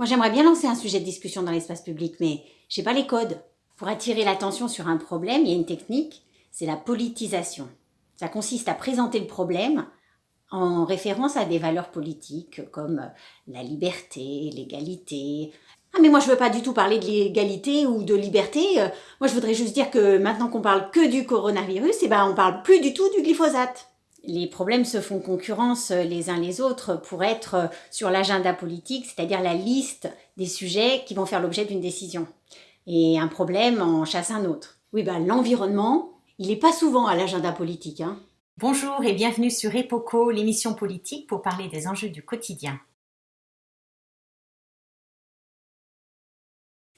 Moi, j'aimerais bien lancer un sujet de discussion dans l'espace public, mais j'ai pas les codes. Pour attirer l'attention sur un problème, il y a une technique, c'est la politisation. Ça consiste à présenter le problème en référence à des valeurs politiques comme la liberté, l'égalité. Ah mais moi je veux pas du tout parler de l'égalité ou de liberté. Moi je voudrais juste dire que maintenant qu'on parle que du coronavirus, eh ben on parle plus du tout du glyphosate les problèmes se font concurrence les uns les autres pour être sur l'agenda politique, c'est-à-dire la liste des sujets qui vont faire l'objet d'une décision. Et un problème en chasse un autre. Oui, ben l'environnement, il n'est pas souvent à l'agenda politique. Hein. Bonjour et bienvenue sur EPOCO, l'émission politique pour parler des enjeux du quotidien.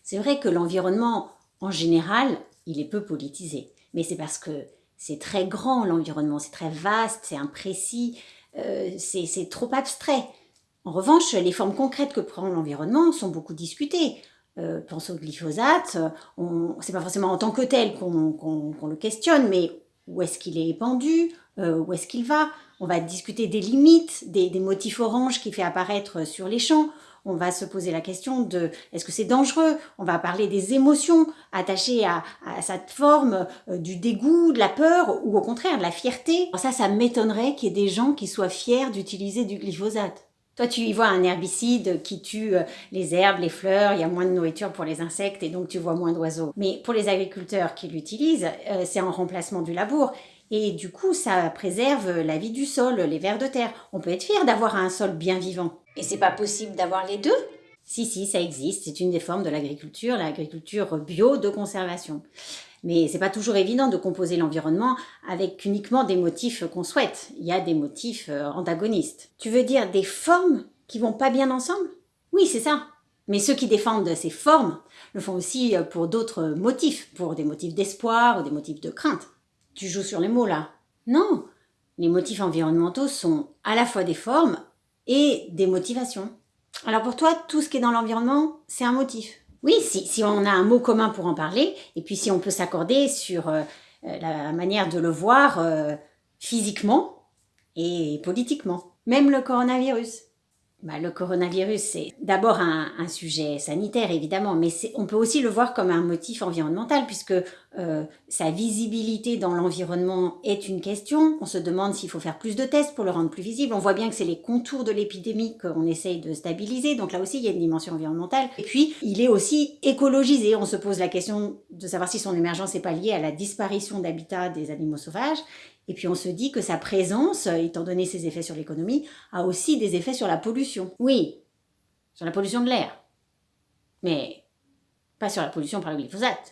C'est vrai que l'environnement, en général, il est peu politisé. Mais c'est parce que c'est très grand l'environnement, c'est très vaste, c'est imprécis, euh, c'est trop abstrait. En revanche, les formes concrètes que prend l'environnement sont beaucoup discutées. Euh, pense au glyphosate, c'est pas forcément en tant que tel qu'on le questionne, mais où est-ce qu'il est épandu, euh, où est-ce qu'il va? On va discuter des limites, des, des motifs oranges qu'il fait apparaître sur les champs on va se poser la question de est-ce que c'est dangereux? On va parler des émotions attachées à, cette forme euh, du dégoût, de la peur ou au contraire de la fierté. ça, ça m'étonnerait qu'il y ait des gens qui soient fiers d'utiliser du glyphosate. Toi, tu y vois un herbicide qui tue euh, les herbes, les fleurs, il y a moins de nourriture pour les insectes et donc tu vois moins d'oiseaux. Mais pour les agriculteurs qui l'utilisent, euh, c'est en remplacement du labour. Et du coup, ça préserve la vie du sol, les vers de terre. On peut être fier d'avoir un sol bien vivant. Et c'est pas possible d'avoir les deux? Si, si, ça existe. C'est une des formes de l'agriculture, l'agriculture bio de conservation. Mais c'est pas toujours évident de composer l'environnement avec uniquement des motifs qu'on souhaite. Il y a des motifs euh, antagonistes. Tu veux dire des formes qui vont pas bien ensemble? Oui, c'est ça. Mais ceux qui défendent ces formes le font aussi euh, pour d'autres motifs, pour des motifs d'espoir ou des motifs de crainte. Tu joues sur les mots là Non Les motifs environnementaux sont à la fois des formes et des motivations. Alors pour toi, tout ce qui est dans l'environnement, c'est un motif. Oui, si, on a un mot commun pour en parler, et puis si on peut s'accorder sur euh, euh, la manière de le voir euh, physiquement et politiquement. Même le coronavirus. Bah, le coronavirus, c'est d'abord un, sujet sanitaire, évidemment, mais on peut aussi le voir comme un motif environnemental, puisque euh, sa visibilité dans l'environnement est une question. On se demande s'il faut faire plus de tests pour le rendre plus visible. On voit bien que c'est les contours de l'épidémie qu'on essaye de stabiliser, donc là aussi, il y a une dimension environnementale. Et puis, il est aussi écologisé. On se pose la question de savoir si son émergence n'est pas liée à la disparition d'habitats des animaux sauvages, et puis on se dit que sa présence, étant donné ses effets sur l'économie, a aussi des effets sur la pollution. Oui, sur la pollution de l'air. Mais pas sur la pollution par le glyphosate.